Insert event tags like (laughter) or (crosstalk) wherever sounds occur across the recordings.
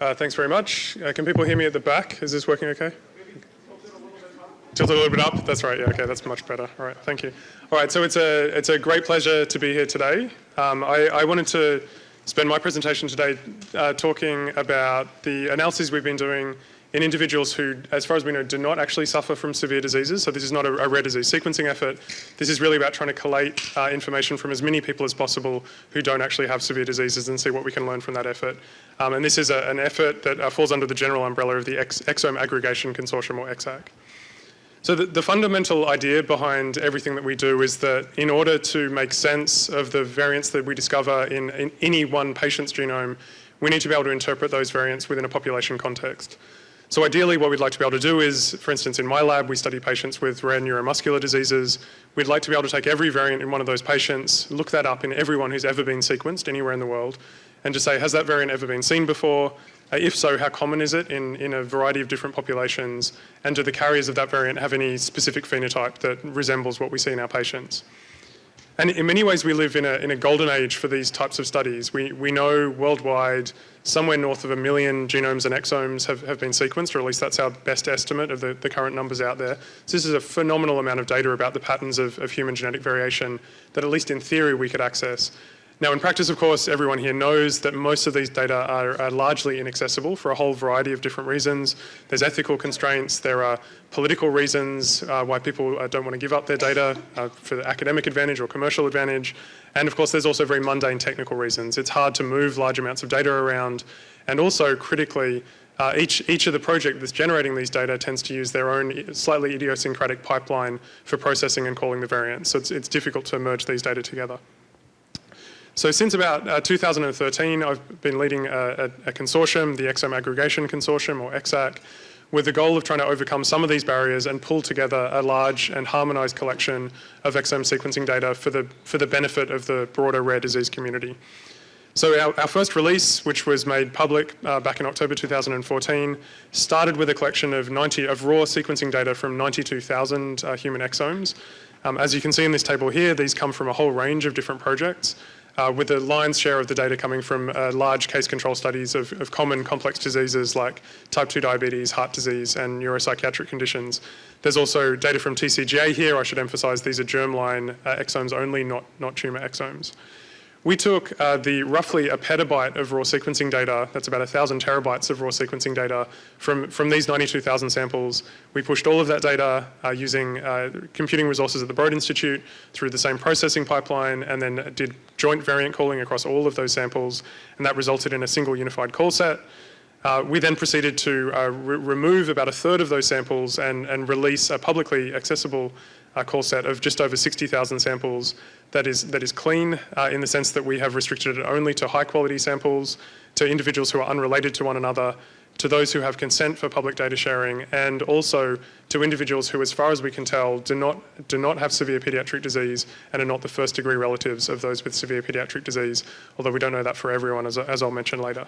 Uh, thanks very much. Uh, can people hear me at the back? Is this working okay? Tilt a little bit up. That's right. Yeah. Okay. That's much better. All right. Thank you. All right. So it's a it's a great pleasure to be here today. Um, I, I, wanted to spend my presentation today uh, talking about the analyses we've been doing in individuals who, as far as we know, do not actually suffer from severe diseases. So this is not a, a rare disease sequencing effort. This is really about trying to collate uh, information from as many people as possible who don't actually have severe diseases and see what we can learn from that effort. Um, and this is a, an effort that uh, falls under the general umbrella of the Ex Exome Aggregation Consortium, or EXAC. So the, the, fundamental idea behind everything that we do is that in order to make sense of the variants that we discover in, in any one patient's genome, we need to be able to interpret those variants within a population context. So ideally what we'd like to be able to do is, for instance, in my lab, we study patients with rare neuromuscular diseases. We'd like to be able to take every variant in one of those patients, look that up in everyone who's ever been sequenced anywhere in the world, and just say, has that variant ever been seen before? Uh, if so, how common is it in, in a variety of different populations? And do the carriers of that variant have any specific phenotype that resembles what we see in our patients? And in many ways, we live in a, in a golden age for these types of studies. We, we know worldwide somewhere north of a million genomes and exomes have, have been sequenced, or at least that's our best estimate of the, the current numbers out there. So this is a phenomenal amount of data about the patterns of, of human genetic variation that at least in theory we could access. Now in practice, of course, everyone here knows that most of these data are, are, largely inaccessible for a whole variety of different reasons. There's ethical constraints, there are political reasons uh, why people uh, don't want to give up their data uh, for the academic advantage or commercial advantage. And of course, there's also very mundane technical reasons. It's hard to move large amounts of data around. And also critically, uh, each, each of the project that's generating these data tends to use their own slightly idiosyncratic pipeline for processing and calling the variants. So it's, it's difficult to merge these data together. So since about uh, 2013, I've been leading a, a, a, consortium, the Exome Aggregation Consortium, or EXAC, with the goal of trying to overcome some of these barriers and pull together a large and harmonized collection of exome sequencing data for the, for the benefit of the broader rare disease community. So our, our first release, which was made public uh, back in October 2014, started with a collection of 90 of raw sequencing data from 92,000 uh, human exomes. Um, as you can see in this table here, these come from a whole range of different projects uh, with the lion's share of the data coming from uh, large case control studies of, of, common complex diseases like type 2 diabetes, heart disease, and neuropsychiatric conditions. There's also data from TCGA here. I should emphasize these are germline uh, exomes only, not, not tumor exomes. We took uh, the roughly a petabyte of raw sequencing data, that's about a thousand terabytes of raw sequencing data from, from these 92,000 samples. We pushed all of that data uh, using uh, computing resources at the Broad Institute through the same processing pipeline and then did joint variant calling across all of those samples and that resulted in a single unified call set. Uh, we then proceeded to uh, re remove about a third of those samples and, and release a publicly accessible uh, call set of just over 60,000 samples that is, that is clean uh, in the sense that we have restricted it only to high quality samples, to individuals who are unrelated to one another, to those who have consent for public data sharing, and also to individuals who, as far as we can tell, do not, do not have severe pediatric disease and are not the first degree relatives of those with severe pediatric disease, although we don't know that for everyone, as, as I'll mention later.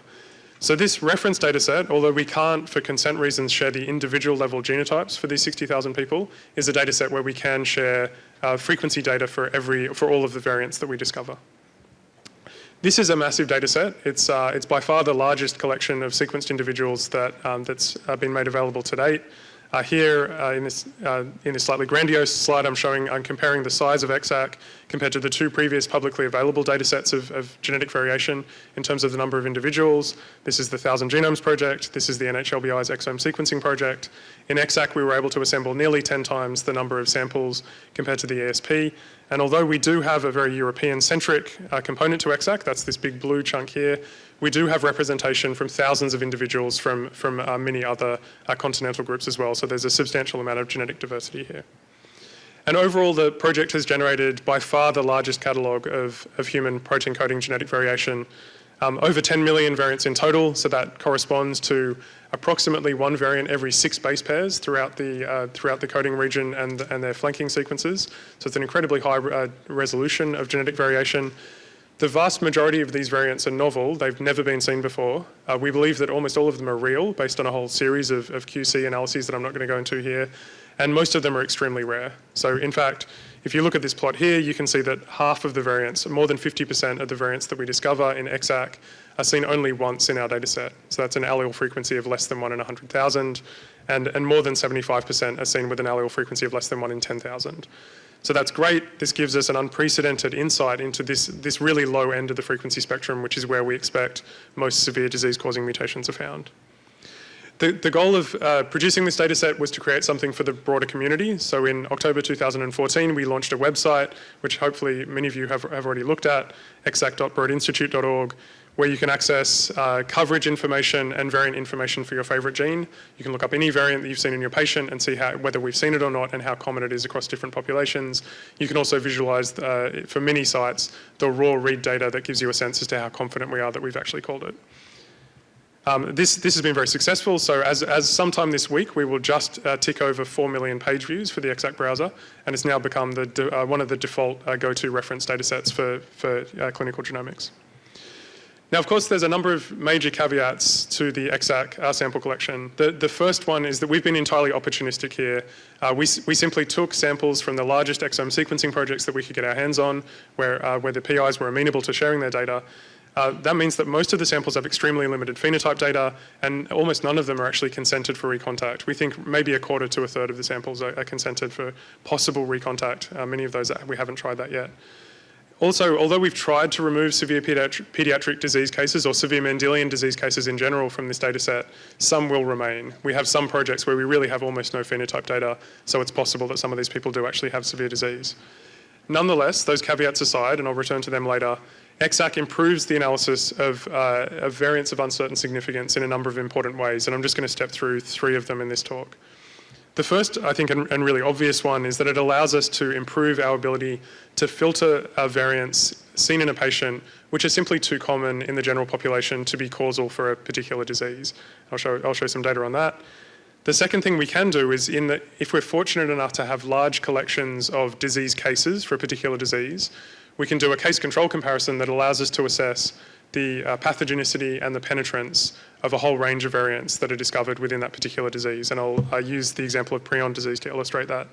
So this reference data set, although we can't, for consent reasons, share the individual level genotypes for these 60,000 people, is a data set where we can share uh, frequency data for every, for all of the variants that we discover. This is a massive data set. It's, uh, it's by far the largest collection of sequenced individuals that, um, that's uh, been made available to date. Uh, here uh, in, this, uh, in this slightly grandiose slide I'm showing, I'm comparing the size of EXAC compared to the two previous publicly available data sets of, of, genetic variation in terms of the number of individuals. This is the Thousand Genomes Project. This is the NHLBI's exome sequencing project. In EXAC, we were able to assemble nearly 10 times the number of samples compared to the ESP. And although we do have a very European-centric uh, component to EXAC, that's this big blue chunk here, we do have representation from thousands of individuals from, from uh, many other uh, continental groups as well. So there's a substantial amount of genetic diversity here. And overall, the project has generated by far the largest catalogue of, of human protein coding genetic variation. Um, over 10 million variants in total, so that corresponds to approximately one variant every six base pairs throughout the, uh, throughout the coding region and, and their flanking sequences. So it's an incredibly high uh, resolution of genetic variation. The vast majority of these variants are novel. They've never been seen before. Uh, we believe that almost all of them are real based on a whole series of, of QC analyses that I'm not going to go into here. And most of them are extremely rare. So in fact, if you look at this plot here, you can see that half of the variants, more than 50% of the variants that we discover in EXAC are seen only once in our data set. So that's an allele frequency of less than one in 100,000, and, and more than 75% are seen with an allele frequency of less than one in 10,000. So that's great. This gives us an unprecedented insight into this, this really low end of the frequency spectrum, which is where we expect most severe disease-causing mutations are found. The, the goal of uh, producing this data set was to create something for the broader community. So in October 2014, we launched a website, which hopefully many of you have, have already looked at, exac.broadinstitute.org, where you can access uh, coverage information and variant information for your favorite gene. You can look up any variant that you've seen in your patient and see how, whether we've seen it or not and how common it is across different populations. You can also visualize, uh, for many sites, the raw read data that gives you a sense as to how confident we are that we've actually called it. Um, this, this has been very successful, so as, as sometime this week we will just uh, tick over 4 million page views for the ExAC browser, and it's now become the, uh, one of the default uh, go-to reference datasets for, for uh, clinical genomics. Now, of course, there's a number of major caveats to the EXAC uh, sample collection. The, the first one is that we've been entirely opportunistic here. Uh, we, we simply took samples from the largest exome sequencing projects that we could get our hands on, where, uh, where the PIs were amenable to sharing their data. Uh, that means that most of the samples have extremely limited phenotype data, and almost none of them are actually consented for recontact. We think maybe a quarter to a third of the samples are, are consented for possible recontact. Uh, many of those, we haven't tried that yet. Also, although we've tried to remove severe pediatric, disease cases or severe Mendelian disease cases in general from this data set, some will remain. We have some projects where we really have almost no phenotype data, so it's possible that some of these people do actually have severe disease. Nonetheless, those caveats aside, and I'll return to them later, EXAC improves the analysis of, uh, of variants of uncertain significance in a number of important ways, and I'm just going to step through three of them in this talk. The first, I think, and, and, really obvious one is that it allows us to improve our ability to filter variants seen in a patient which are simply too common in the general population to be causal for a particular disease. I'll show, I'll show some data on that. The second thing we can do is in if we're fortunate enough to have large collections of disease cases for a particular disease, we can do a case control comparison that allows us to assess the uh, pathogenicity and the penetrance of a whole range of variants that are discovered within that particular disease. And I'll uh, use the example of prion disease to illustrate that.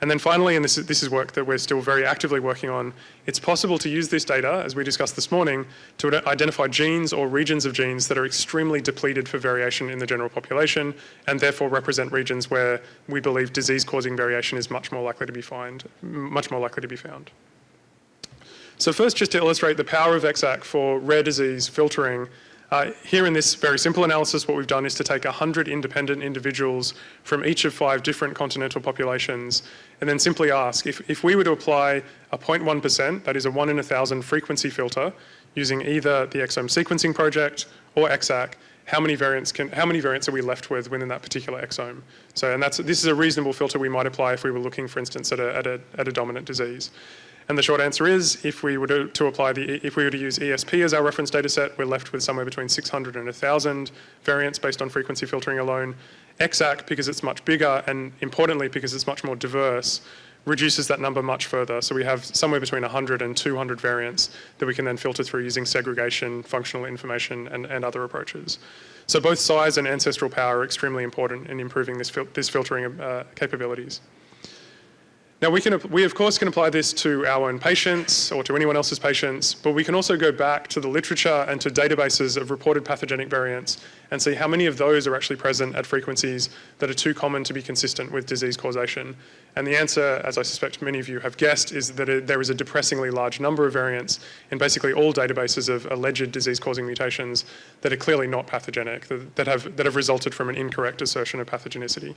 And then finally, and this is, this is work that we're still very actively working on, it's possible to use this data, as we discussed this morning, to identify genes or regions of genes that are extremely depleted for variation in the general population, and therefore represent regions where we believe disease-causing variation is much more likely to be much more likely to be found. So first, just to illustrate the power of EXAC for rare disease filtering, uh, here in this very simple analysis, what we've done is to take 100 independent individuals from each of five different continental populations and then simply ask if, if we were to apply a 0.1%, that is a one in a thousand frequency filter, using either the exome sequencing project or EXAC, how many variants can, how many variants are we left with within that particular exome? So, and that's, this is a reasonable filter we might apply if we were looking, for instance, at a, at a, at a dominant disease. And the short answer is, if we were to, to, apply the, if we were to use ESP as our reference data set, we're left with somewhere between 600 and 1,000 variants based on frequency filtering alone. EXAC, because it's much bigger, and importantly, because it's much more diverse, reduces that number much further. So we have somewhere between 100 and 200 variants that we can then filter through using segregation, functional information, and, and other approaches. So both size and ancestral power are extremely important in improving this, fil this filtering uh, capabilities. Now we can, we of course can apply this to our own patients or to anyone else's patients, but we can also go back to the literature and to databases of reported pathogenic variants and see how many of those are actually present at frequencies that are too common to be consistent with disease causation. And the answer, as I suspect many of you have guessed, is that it, there is a depressingly large number of variants in basically all databases of alleged disease-causing mutations that are clearly not pathogenic, that, that, have, that have resulted from an incorrect assertion of pathogenicity.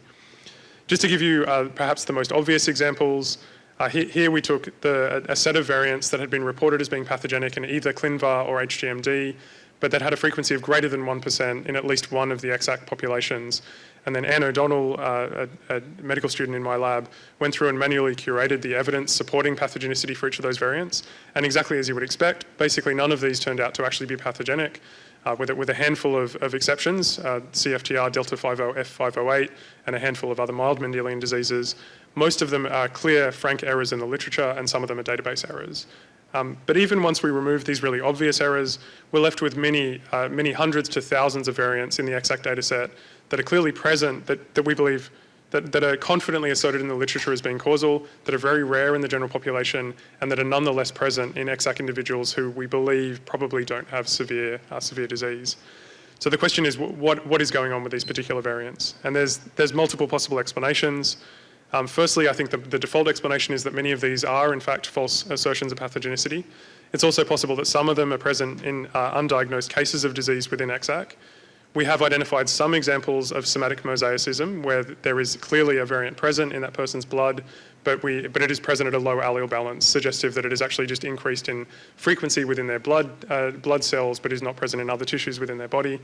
Just to give you uh, perhaps the most obvious examples, uh, he, here we took the, a set of variants that had been reported as being pathogenic in either ClinVar or HGMD, but that had a frequency of greater than 1% in at least one of the EXAC populations. And then Anne O'Donnell, uh, a, a, medical student in my lab, went through and manually curated the evidence supporting pathogenicity for each of those variants. And exactly as you would expect, basically none of these turned out to actually be pathogenic uh, with, a, with, a, handful of, of exceptions, uh, CFTR, Delta 50, F508, and a handful of other mild Mendelian diseases. Most of them are clear, frank errors in the literature, and some of them are database errors. Um, but even once we remove these really obvious errors, we're left with many, uh, many hundreds to thousands of variants in the EXAC data set that are clearly present that, that we believe that, that are confidently asserted in the literature as being causal, that are very rare in the general population, and that are nonetheless present in EXAC individuals who we believe probably don't have severe, uh, severe disease. So the question is, what, what is going on with these particular variants? And there's, there's multiple possible explanations. Um, firstly, I think the, the, default explanation is that many of these are in fact false assertions of pathogenicity. It's also possible that some of them are present in uh, undiagnosed cases of disease within EXAC. We have identified some examples of somatic mosaicism where there is clearly a variant present in that person's blood, but, we, but it is present at a low allele balance, suggestive that it is actually just increased in frequency within their blood, uh, blood cells, but is not present in other tissues within their body.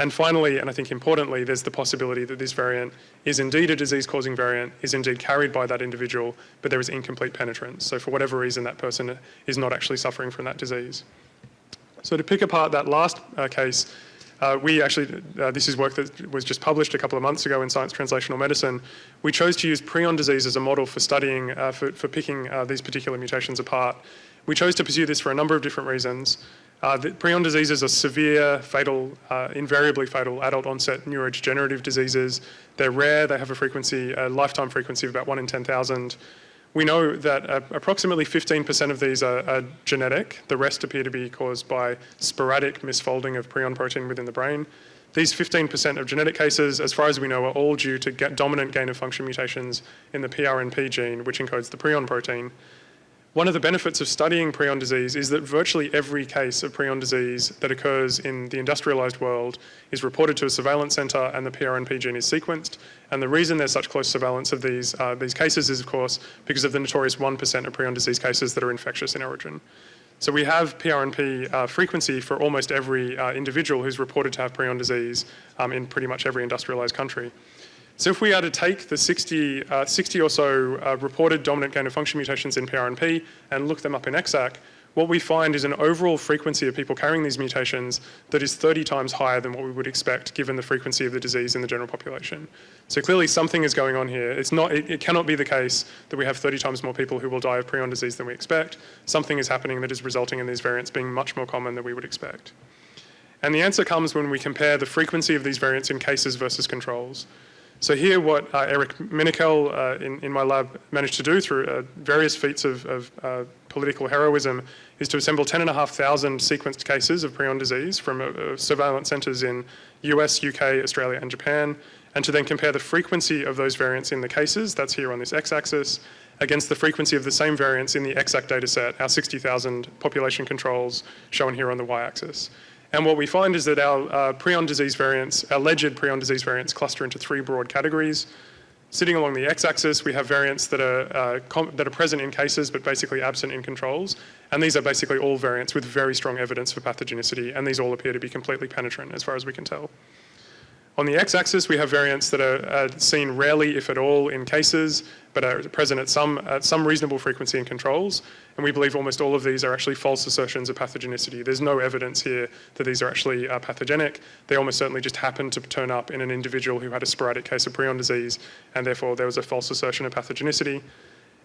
And finally, and I think importantly, there's the possibility that this variant is indeed a disease-causing variant, is indeed carried by that individual, but there is incomplete penetrance. So for whatever reason, that person is not actually suffering from that disease. So to pick apart that last uh, case, uh, we actually, uh, this is work that was just published a couple of months ago in Science Translational Medicine. We chose to use prion disease as a model for studying, uh, for, for picking uh, these particular mutations apart. We chose to pursue this for a number of different reasons. Uh, prion diseases are severe, fatal, uh, invariably fatal adult onset neurodegenerative diseases. They're rare, they have a frequency, a lifetime frequency of about one in 10,000. We know that uh, approximately 15% of these are, are, genetic. The rest appear to be caused by sporadic misfolding of prion protein within the brain. These 15% of genetic cases, as far as we know, are all due to dominant gain of function mutations in the PRNP gene, which encodes the prion protein. One of the benefits of studying prion disease is that virtually every case of prion disease that occurs in the industrialized world is reported to a surveillance center and the PRNP gene is sequenced. And the reason there's such close surveillance of these, uh, these cases is, of course, because of the notorious 1% of prion disease cases that are infectious in origin. So we have PRNP uh, frequency for almost every uh, individual who's reported to have prion disease um, in pretty much every industrialized country. So if we are to take the 60, uh, 60 or so uh, reported dominant gain of function mutations in PRNP and look them up in EXAC, what we find is an overall frequency of people carrying these mutations that is 30 times higher than what we would expect given the frequency of the disease in the general population. So clearly something is going on here. It's not, it, it cannot be the case that we have 30 times more people who will die of prion disease than we expect. Something is happening that is resulting in these variants being much more common than we would expect. And the answer comes when we compare the frequency of these variants in cases versus controls. So here what uh, Eric Minikel uh, in, in my lab managed to do through uh, various feats of, of uh, political heroism is to assemble 10,500 sequenced cases of prion disease from uh, uh, surveillance centres in US, UK, Australia and Japan, and to then compare the frequency of those variants in the cases, that's here on this x-axis, against the frequency of the same variants in the EXAC dataset, our 60,000 population controls shown here on the y-axis. And what we find is that our uh, prion disease variants, alleged prion disease variants, cluster into three broad categories. Sitting along the x-axis, we have variants that are, uh, that are present in cases but basically absent in controls. And these are basically all variants with very strong evidence for pathogenicity, and these all appear to be completely penetrant as far as we can tell. On the x-axis, we have variants that are seen rarely, if at all, in cases, but are present at some, at some reasonable frequency in controls. And we believe almost all of these are actually false assertions of pathogenicity. There's no evidence here that these are actually uh, pathogenic. They almost certainly just happened to turn up in an individual who had a sporadic case of prion disease, and therefore there was a false assertion of pathogenicity.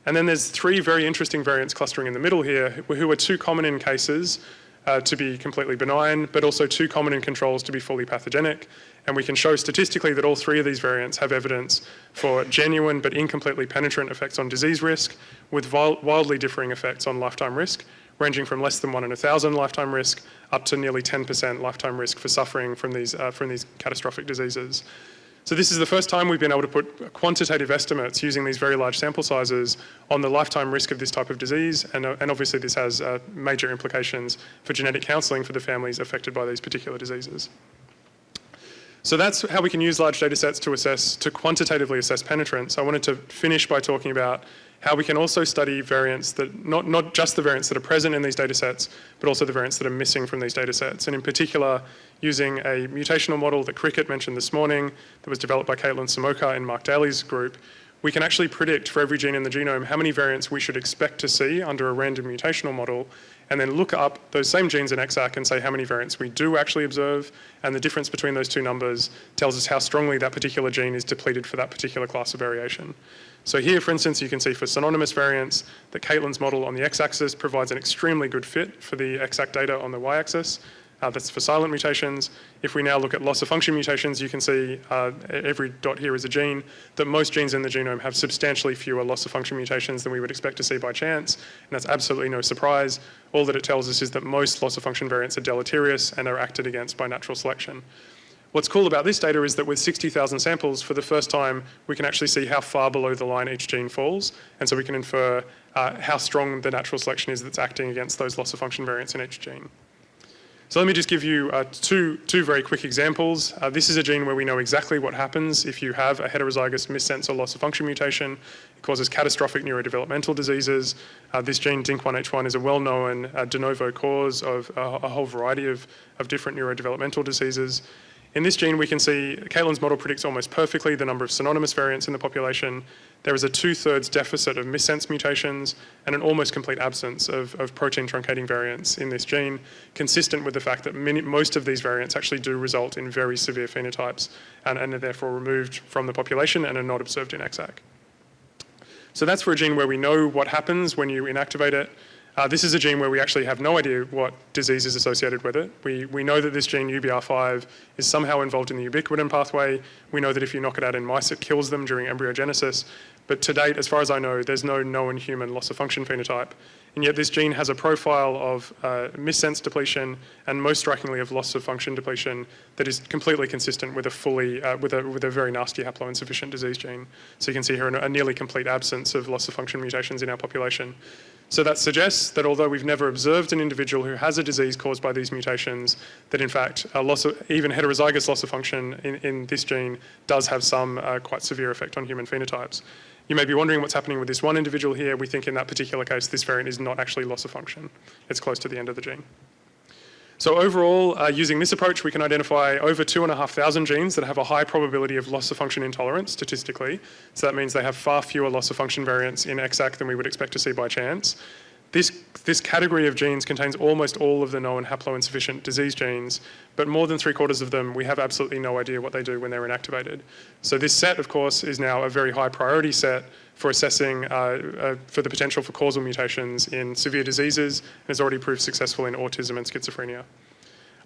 And then there's three very interesting variants clustering in the middle here, who are too common in cases uh, to be completely benign, but also too common in controls to be fully pathogenic. And we can show statistically that all three of these variants have evidence for genuine but incompletely penetrant effects on disease risk with wildly differing effects on lifetime risk, ranging from less than one in a thousand lifetime risk up to nearly 10% lifetime risk for suffering from these, uh, from these catastrophic diseases. So this is the first time we've been able to put quantitative estimates using these very large sample sizes on the lifetime risk of this type of disease, and, uh, and obviously this has uh, major implications for genetic counselling for the families affected by these particular diseases. So that's how we can use large data sets to assess, to quantitatively assess penetrance. I wanted to finish by talking about how we can also study variants that, not, not just the variants that are present in these data sets, but also the variants that are missing from these data sets. And in particular, using a mutational model that Cricket mentioned this morning that was developed by Kaitlin Samocha and Mark Daly's group, we can actually predict for every gene in the genome how many variants we should expect to see under a random mutational model and then look up those same genes in EXAC and say how many variants we do actually observe and the difference between those two numbers tells us how strongly that particular gene is depleted for that particular class of variation. So here, for instance, you can see for synonymous variants that Kaitlin's model on the x-axis provides an extremely good fit for the EXAC data on the y-axis. Uh, that's for silent mutations. If we now look at loss of function mutations, you can see uh, every dot here is a gene, that most genes in the genome have substantially fewer loss of function mutations than we would expect to see by chance, and that's absolutely no surprise. All that it tells us is that most loss of function variants are deleterious and are acted against by natural selection. What's cool about this data is that with 60,000 samples, for the first time, we can actually see how far below the line each gene falls, and so we can infer uh, how strong the natural selection is that's acting against those loss of function variants in each gene. So let me just give you uh, two, two very quick examples. Uh, this is a gene where we know exactly what happens if you have a heterozygous missense or loss of function mutation. It causes catastrophic neurodevelopmental diseases. Uh, this gene, DYNC1H1, is a well-known uh, de novo cause of a, a whole variety of, of different neurodevelopmental diseases. In this gene, we can see Kaitlin's model predicts almost perfectly the number of synonymous variants in the population. There is a two-thirds deficit of missense mutations and an almost complete absence of, of protein truncating variants in this gene, consistent with the fact that many, most of these variants actually do result in very severe phenotypes and, and are therefore removed from the population and are not observed in EXAC. So that's for a gene where we know what happens when you inactivate it. Uh, this is a gene where we actually have no idea what disease is associated with it. We, we know that this gene, UBR5, is somehow involved in the ubiquitin pathway. We know that if you knock it out in mice, it kills them during embryogenesis. But to date, as far as I know, there's no known human loss of function phenotype. And yet this gene has a profile of uh, missense depletion and most strikingly of loss of function depletion that is completely consistent with a fully, uh, with, a, with a very nasty haploinsufficient disease gene. So you can see here a nearly complete absence of loss of function mutations in our population. So that suggests that although we've never observed an individual who has a disease caused by these mutations, that in fact a loss of, even heterozygous loss of function in, in this gene does have some uh, quite severe effect on human phenotypes. You may be wondering what's happening with this one individual here. We think in that particular case this variant is not actually loss of function. It's close to the end of the gene. So overall, uh, using this approach, we can identify over 2,500 genes that have a high probability of loss of function intolerance statistically. So that means they have far fewer loss of function variants in EXAC than we would expect to see by chance. This, this category of genes contains almost all of the known haploinsufficient disease genes, but more than three quarters of them, we have absolutely no idea what they do when they're inactivated. So this set, of course, is now a very high priority set for assessing uh, uh, for the potential for causal mutations in severe diseases and has already proved successful in autism and schizophrenia.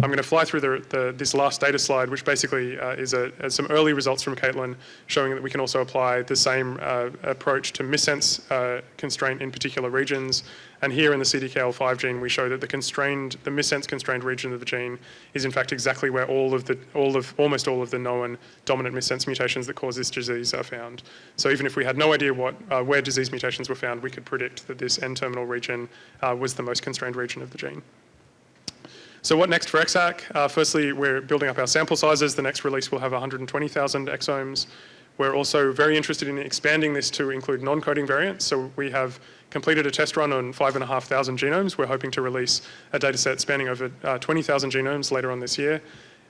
I'm going to fly through the, the, this last data slide, which basically uh, is a, a, some early results from Kaitlin showing that we can also apply the same uh, approach to missense uh, constraint in particular regions. And here in the CDKL5 gene, we show that the constrained, the missense constrained region of the gene is in fact exactly where all of the, all of, almost all of the known dominant missense mutations that cause this disease are found. So even if we had no idea what, uh, where disease mutations were found, we could predict that this N-terminal region uh, was the most constrained region of the gene. So what next for EXAC? Uh, firstly, we're building up our sample sizes. The next release will have 120,000 exomes. We're also very interested in expanding this to include non-coding variants. So we have completed a test run on 5,500 genomes. We're hoping to release a data set spanning over uh, 20,000 genomes later on this year.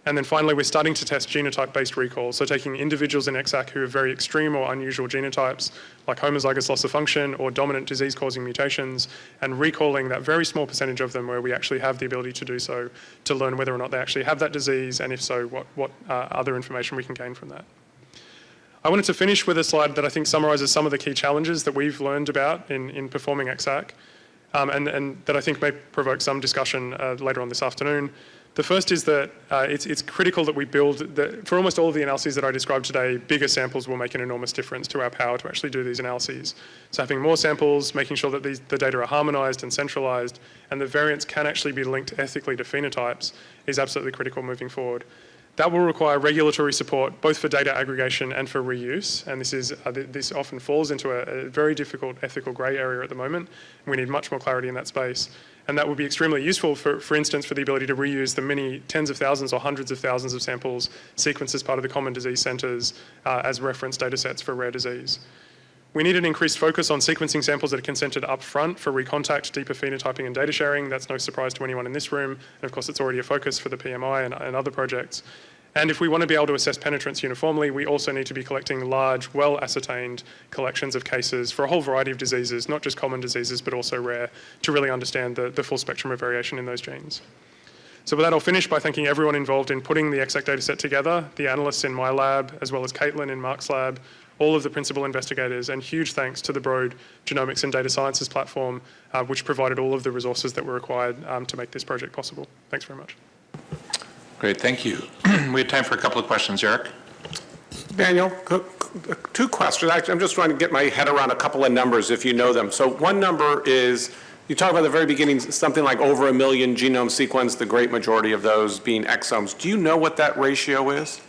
And then finally, we're starting to test genotype-based recall, so taking individuals in EXAC who have very extreme or unusual genotypes, like homozygous loss of function or dominant disease-causing mutations, and recalling that very small percentage of them where we actually have the ability to do so to learn whether or not they actually have that disease, and if so, what, what uh, other information we can gain from that. I wanted to finish with a slide that I think summarises some of the key challenges that we've learned about in, in performing EXAC, um, and, and, that I think may provoke some discussion uh, later on this afternoon. The first is that uh, it's, it's, critical that we build, that for almost all of the analyses that I described today, bigger samples will make an enormous difference to our power to actually do these analyses. So having more samples, making sure that these, the data are harmonized and centralized, and the variants can actually be linked ethically to phenotypes is absolutely critical moving forward. That will require regulatory support both for data aggregation and for reuse, and this, is, uh, this often falls into a, a very difficult ethical grey area at the moment. We need much more clarity in that space. And that would be extremely useful, for, for instance, for the ability to reuse the many tens of thousands or hundreds of thousands of samples sequenced as part of the common disease centres uh, as reference data sets for rare disease. We need an increased focus on sequencing samples that are consented up front for recontact, deeper phenotyping and data sharing. That's no surprise to anyone in this room. And of course, it's already a focus for the PMI and, and other projects. And if we want to be able to assess penetrance uniformly, we also need to be collecting large, well-ascertained collections of cases for a whole variety of diseases, not just common diseases, but also rare, to really understand the, the full spectrum of variation in those genes. So with that, I'll finish by thanking everyone involved in putting the EXAC dataset together, the analysts in my lab, as well as Kaitlin in Mark's lab, all of the principal investigators, and huge thanks to the Broad Genomics and Data Sciences platform, uh, which provided all of the resources that were required um, to make this project possible. Thanks very much. Great, thank you. (clears throat) We have time for a couple of questions. Eric? Daniel, c- c- two questions. Actually, I'm just trying to get my head around a couple of numbers, if you know them. So one number is, you talk about the very beginning, something like over a million genome sequenced, the great majority of those being exomes. Do you know what that ratio is?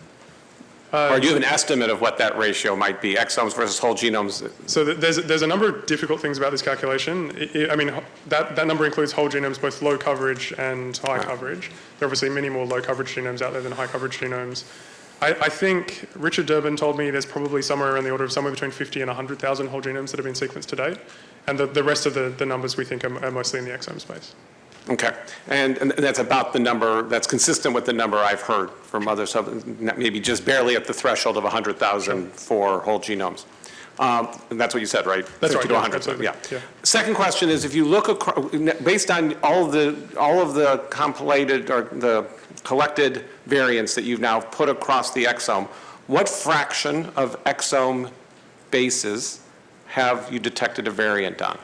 Uh, or do you have an estimate of what that ratio might be, exomes versus whole genomes? So there's, there's a number of difficult things about this calculation. I- I I mean, that, that number includes whole genomes, both low coverage and high coverage. There are obviously many more low coverage genomes out there than high coverage genomes. I, I think Richard Durbin told me there's probably somewhere in the order of somewhere between 50 and 100,000 whole genomes that have been sequenced to date. And the, the rest of the, the numbers we think are, are mostly in the exome space. Okay, and, and that's about the number, that's consistent with the number I've heard from others, so maybe just barely at the threshold of 100,000 for whole genomes. Um, And that's what you said, right? That's 50 right, to yeah, 100, absolutely, yeah. yeah. Second question is, if you look, acro- based on all of the, all of the compilated or the collected variants that you've now put across the exome, what fraction of exome bases have you detected a variant on?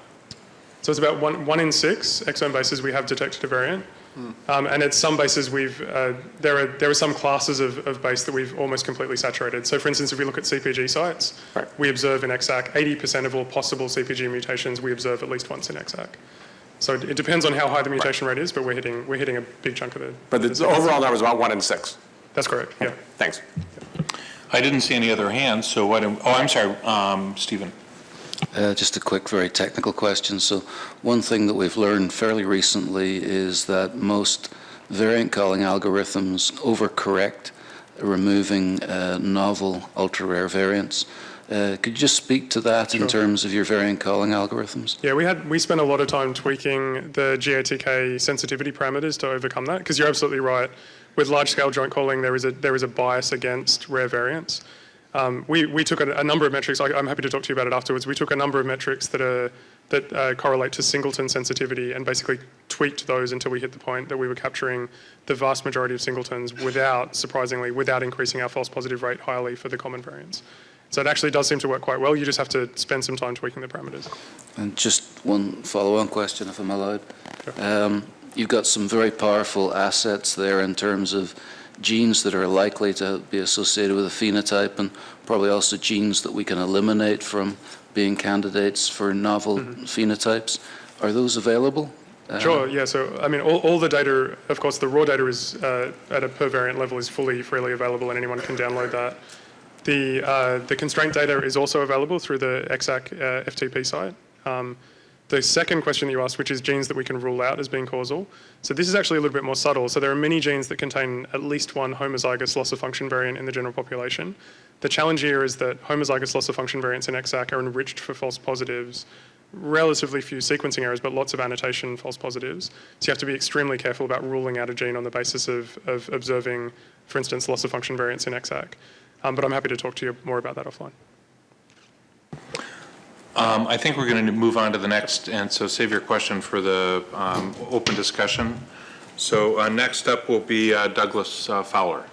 So it's about one, one in six exome bases we have detected a variant. Um, and at some bases we've, uh, there are, there are some classes of, of base that we've almost completely saturated. So for instance, if we look at CPG sites, Right. we observe in ExAC 80% of all possible CPG mutations we observe at least once in ExAC. So it, it depends on how high the mutation rate is, but we're hitting, we're hitting a big chunk of the. But the overall number was about one in six. That's correct, yeah. Thanks. I didn't see any other hands, so why don't, oh, I'm sorry, um, Stephen. Uh, Just a quick, very technical question. So one thing that we've learned fairly recently is that most variant calling algorithms overcorrect, removing uh, novel ultra-rare variants. Uh, Could you just speak to that in terms of your variant calling algorithms? Yeah, we had we spent a lot of time tweaking the GATK sensitivity parameters to overcome that because you're absolutely right. With large-scale joint calling, there is a there is a bias against rare variants. Um, we we took a, a number of metrics. I, I'm happy to talk to you about it afterwards. We took a number of metrics that are that uh, correlate to singleton sensitivity and basically tweaked those until we hit the point that we were capturing the vast majority of singletons without, surprisingly, without increasing our false positive rate highly for the common variants. So it actually does seem to work quite well. You just have to spend some time tweaking the parameters. And just one follow-on question, if I'm allowed. Um, You've got some very powerful assets there in terms of genes that are likely to be associated with a phenotype and probably also genes that we can eliminate from being candidates for novel phenotypes. Are those available? Uh, Sure, yeah, so, I mean, all, all the data, of course, the raw data is, uh, at a per variant level is fully, freely available and anyone can download that. The, uh, the constraint data is also available through the EXAC uh, FTP site. Um, the second question that you asked, which is genes that we can rule out as being causal. So this is actually a little bit more subtle. So there are many genes that contain at least one homozygous loss of function variant in the general population. The challenge here is that homozygous loss of function variants in EXAC are enriched for false positives relatively few sequencing errors, but lots of annotation false positives. So you have to be extremely careful about ruling out a gene on the basis of, of observing, for instance, loss of function variants in ExAC. Um, but I'm happy to talk to you more about that offline. Um, I think we're going to move on to the next, and so save your question for the um, open discussion. So uh, next up will be uh, Douglas uh, Fowler.